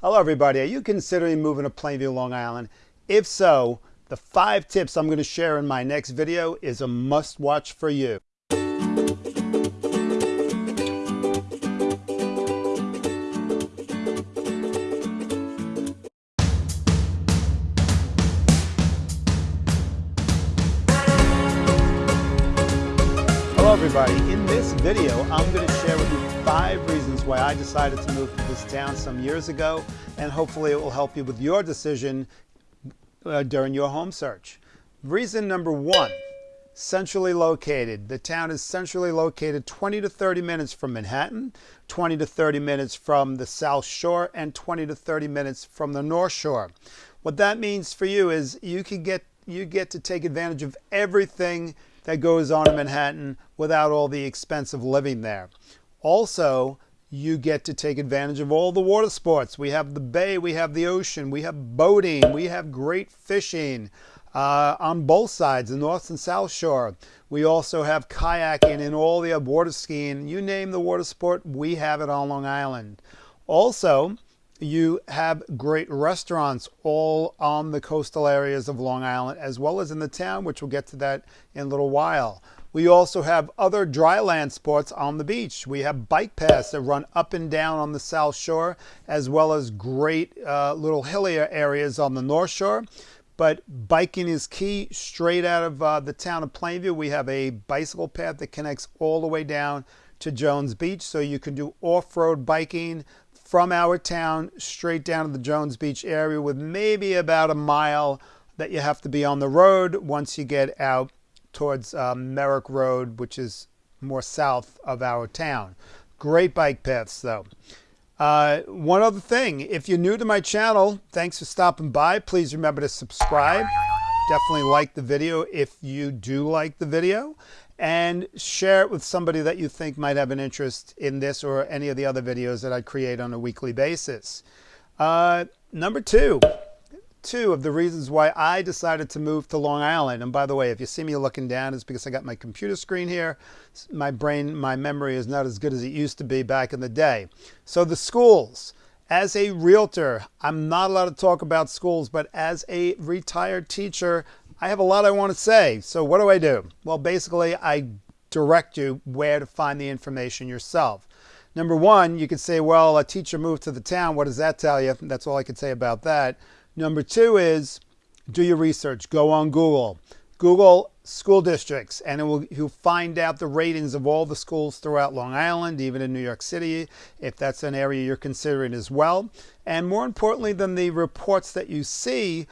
Hello, everybody. Are you considering moving to Plainview, Long Island? If so, the five tips I'm going to share in my next video is a must watch for you. Hello everybody, in this video I'm going to share with you five reasons why I decided to move to this town some years ago and hopefully it will help you with your decision uh, during your home search. Reason number one, centrally located. The town is centrally located 20 to 30 minutes from Manhattan, 20 to 30 minutes from the South Shore, and 20 to 30 minutes from the North Shore. What that means for you is you can get you get to take advantage of everything that goes on in Manhattan without all the expense of living there. Also, you get to take advantage of all the water sports. We have the bay, we have the ocean, we have boating, we have great fishing uh, on both sides, the North and South Shore. We also have kayaking and all the water skiing. You name the water sport, we have it on Long Island. Also, you have great restaurants all on the coastal areas of Long Island as well as in the town, which we'll get to that in a little while. We also have other dry land sports on the beach. We have bike paths that run up and down on the South Shore, as well as great uh, little hillier areas on the North Shore. But biking is key. Straight out of uh, the town of Plainview, we have a bicycle path that connects all the way down to Jones Beach. So you can do off-road biking from our town straight down to the Jones Beach area with maybe about a mile that you have to be on the road once you get out towards um, Merrick Road, which is more south of our town. Great bike paths, though. Uh, one other thing, if you're new to my channel, thanks for stopping by. Please remember to subscribe. Definitely like the video if you do like the video. And share it with somebody that you think might have an interest in this or any of the other videos that I create on a weekly basis. Uh, number two, two of the reasons why I decided to move to Long Island. And by the way, if you see me looking down, it's because I got my computer screen here. My brain, my memory is not as good as it used to be back in the day. So the schools. As a realtor, I'm not allowed to talk about schools, but as a retired teacher, I have a lot I want to say. So what do I do? Well, basically, I direct you where to find the information yourself. Number one, you could say, well, a teacher moved to the town. What does that tell you? That's all I could say about that. Number two is do your research. Go on Google. Google school districts and it will, you'll find out the ratings of all the schools throughout Long Island, even in New York City, if that's an area you're considering as well. And more importantly than the reports that you see,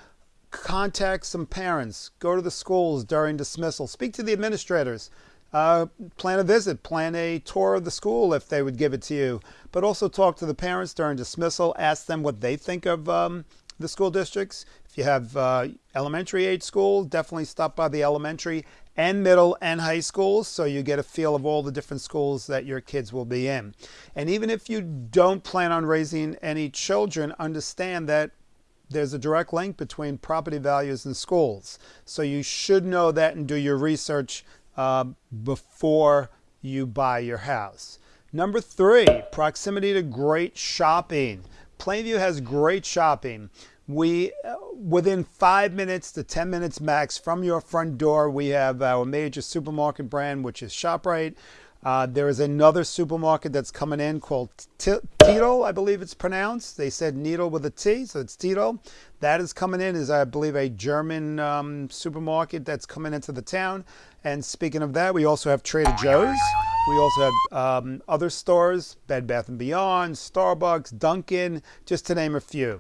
contact some parents. Go to the schools during dismissal. Speak to the administrators. Uh, plan a visit, plan a tour of the school if they would give it to you. But also talk to the parents during dismissal. Ask them what they think of um, the school districts. If you have uh, elementary age schools, definitely stop by the elementary and middle and high schools so you get a feel of all the different schools that your kids will be in. And even if you don't plan on raising any children, understand that there's a direct link between property values and schools. So you should know that and do your research uh, before you buy your house. Number three, proximity to great shopping. Plainview has great shopping. We, uh, within five minutes to 10 minutes max from your front door, we have our major supermarket brand, which is ShopRite. Uh, there is another supermarket that's coming in called Tito, I believe it's pronounced. They said needle with a T, so it's Tito. That is coming in is, I believe, a German um, supermarket that's coming into the town. And speaking of that, we also have Trader Joe's. We also have um, other stores, Bed Bath & Beyond, Starbucks, Dunkin', just to name a few.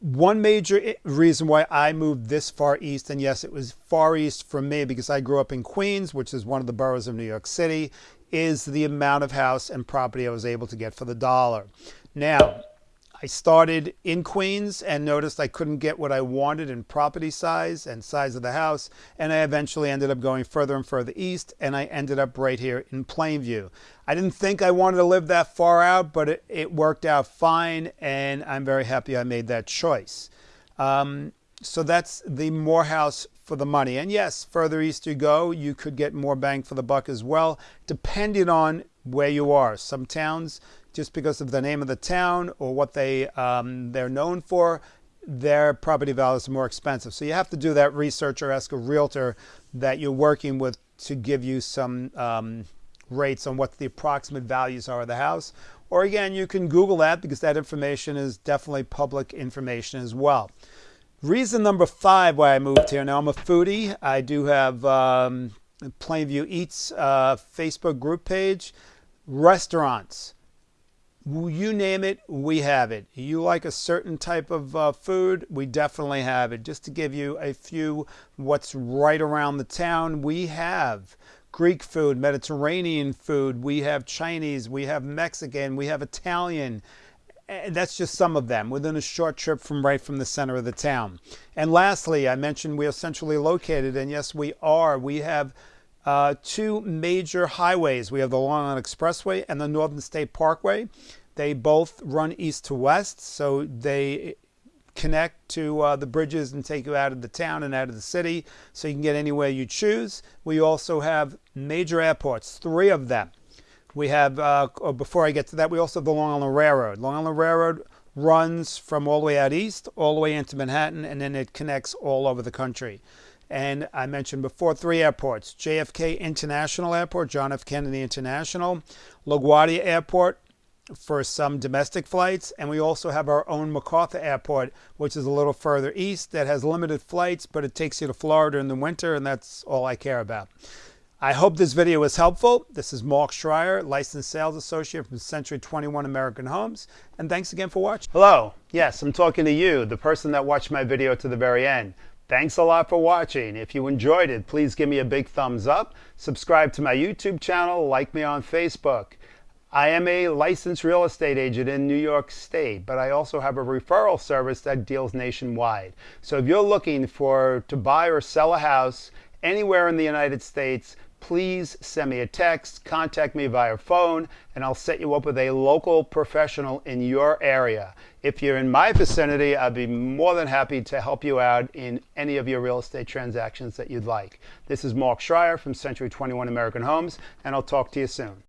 One major reason why I moved this far east, and yes, it was far east from me because I grew up in Queens, which is one of the boroughs of New York City, is the amount of house and property I was able to get for the dollar. Now, I started in Queens and noticed I couldn't get what I wanted in property size and size of the house. And I eventually ended up going further and further east and I ended up right here in Plainview. I didn't think I wanted to live that far out, but it, it worked out fine and I'm very happy I made that choice. Um, so that's the Morehouse for the money. And yes, further east you go, you could get more bang for the buck as well, depending on where you are. Some towns just because of the name of the town or what they um, they're known for, their property values are more expensive. So you have to do that research or ask a realtor that you're working with to give you some um, rates on what the approximate values are of the house. Or again, you can Google that because that information is definitely public information as well. Reason number five why I moved here. Now I'm a foodie. I do have um, Plainview Eats uh, Facebook group page. Restaurants you name it, we have it. You like a certain type of uh, food, we definitely have it. Just to give you a few what's right around the town, we have Greek food, Mediterranean food, we have Chinese, we have Mexican, we have Italian. And that's just some of them within a short trip from right from the center of the town. And lastly, I mentioned we are centrally located, and yes, we are. We have uh, two major highways. We have the Long Island Expressway and the Northern State Parkway. They both run east to west, so they connect to uh, the bridges and take you out of the town and out of the city, so you can get anywhere you choose. We also have major airports, three of them. We have, uh, oh, before I get to that, we also have the Long Island Railroad. Long Island Railroad runs from all the way out east, all the way into Manhattan, and then it connects all over the country. And I mentioned before three airports JFK International Airport, John F. Kennedy International, LaGuardia Airport for some domestic flights. And we also have our own MacArthur Airport, which is a little further east that has limited flights, but it takes you to Florida in the winter, and that's all I care about. I hope this video was helpful. This is Mark Schreier, licensed sales associate from Century 21 American Homes. And thanks again for watching. Hello. Yes, I'm talking to you, the person that watched my video to the very end. Thanks a lot for watching. If you enjoyed it, please give me a big thumbs up. Subscribe to my YouTube channel. Like me on Facebook. I am a licensed real estate agent in New York State, but I also have a referral service that deals nationwide. So if you're looking for to buy or sell a house anywhere in the United States, please send me a text, contact me via phone, and I'll set you up with a local professional in your area. If you're in my vicinity, I'd be more than happy to help you out in any of your real estate transactions that you'd like. This is Mark Schreier from Century 21 American Homes, and I'll talk to you soon.